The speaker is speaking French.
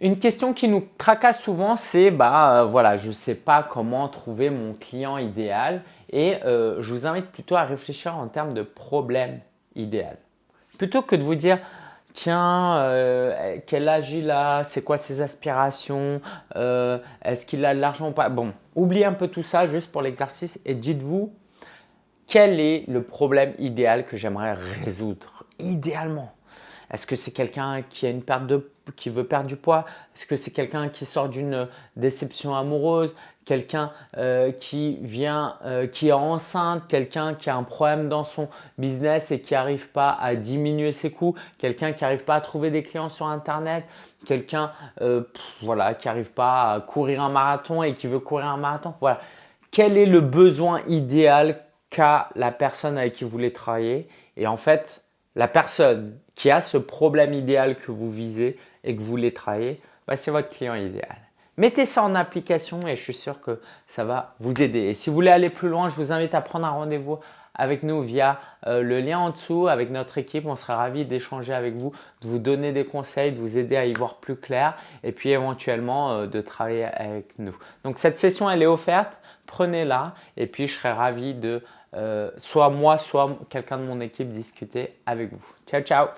Une question qui nous tracasse souvent, c'est bah euh, voilà, je ne sais pas comment trouver mon client idéal et euh, je vous invite plutôt à réfléchir en termes de problème idéal. Plutôt que de vous dire tiens, euh, quel âge il a, c'est quoi ses aspirations, est-ce qu'il a de l'argent ou pas? Bon, oubliez un peu tout ça juste pour l'exercice et dites-vous quel est le problème idéal que j'aimerais résoudre idéalement? Est-ce que c'est quelqu'un qui veut perdre du poids? Est-ce que c'est quelqu'un qui sort d'une déception amoureuse? Quelqu'un euh, qui vient, euh, qui est enceinte? Quelqu'un qui a un problème dans son business et qui n'arrive pas à diminuer ses coûts? Quelqu'un qui n'arrive pas à trouver des clients sur Internet? Quelqu'un euh, voilà, qui n'arrive pas à courir un marathon et qui veut courir un marathon? Voilà. Quel est le besoin idéal qu'a la personne avec qui vous voulez travailler? Et en fait, la personne qui a ce problème idéal que vous visez et que vous voulez travailler, bah, c'est votre client idéal. Mettez ça en application et je suis sûr que ça va vous aider. Et si vous voulez aller plus loin, je vous invite à prendre un rendez-vous avec nous via euh, le lien en dessous avec notre équipe. On serait ravis d'échanger avec vous, de vous donner des conseils, de vous aider à y voir plus clair et puis éventuellement euh, de travailler avec nous. Donc cette session, elle est offerte. Prenez-la et puis je serai ravi de soit moi, soit quelqu'un de mon équipe discuter avec vous. Ciao, ciao